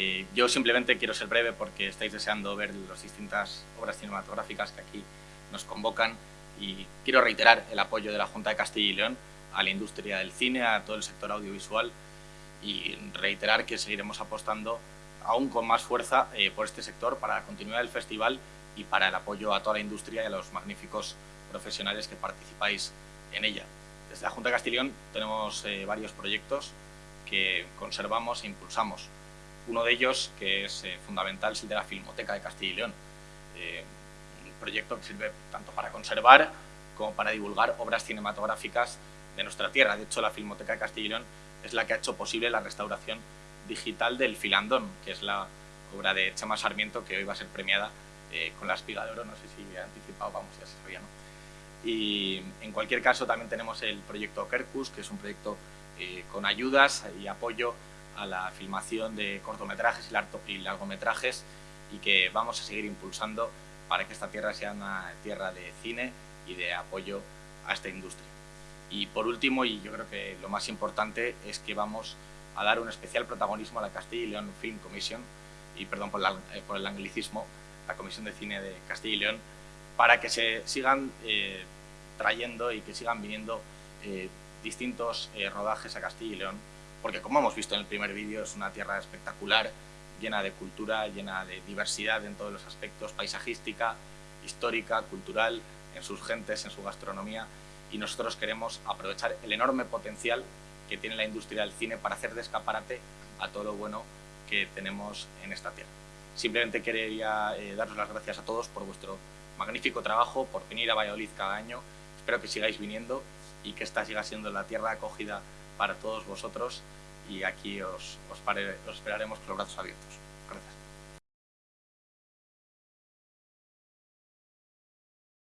Eh, yo simplemente quiero ser breve porque estáis deseando ver las distintas obras cinematográficas que aquí nos convocan y quiero reiterar el apoyo de la Junta de Castilla y León a la industria del cine, a todo el sector audiovisual y reiterar que seguiremos apostando aún con más fuerza eh, por este sector para la continuidad del festival y para el apoyo a toda la industria y a los magníficos profesionales que participáis en ella. Desde la Junta de Castilla y León tenemos eh, varios proyectos que conservamos e impulsamos. Uno de ellos, que es eh, fundamental, es el de la Filmoteca de Castilla y León. Eh, un proyecto que sirve tanto para conservar como para divulgar obras cinematográficas de nuestra tierra. De hecho, la Filmoteca de Castilla y León es la que ha hecho posible la restauración digital del Filandón, que es la obra de Chema Sarmiento que hoy va a ser premiada eh, con la espiga de oro. No sé si he anticipado, vamos, ya se sabía, ¿no? Y en cualquier caso también tenemos el proyecto Kerkus, que es un proyecto con ayudas y apoyo a la filmación de cortometrajes y largometrajes y que vamos a seguir impulsando para que esta tierra sea una tierra de cine y de apoyo a esta industria. Y por último, y yo creo que lo más importante, es que vamos a dar un especial protagonismo a la Castilla y León Film Commission, y perdón por, eh, el anglicismo, la Comisión de Cine de Castilla y León, para que se sigan eh, trayendo y que sigan viniendo eh, distintos rodajes a Castilla y León porque como hemos visto en el primer vídeo es una tierra espectacular, llena de cultura, llena de diversidad en todos los aspectos, paisajística, histórica, cultural, en sus gentes, en su gastronomía, y nosotros queremos aprovechar el enorme potencial que tiene la industria del cine para hacer de escaparate a todo lo bueno que tenemos en esta tierra. Simplemente quería eh, daros las gracias a todos por vuestro magnífico trabajo, por venir a Valladolid cada año. Espero que sigáis viniendo y que esta siga siendo la tierra acogida para todos vosotros y aquí os, os, os esperaremos con los brazos abiertos.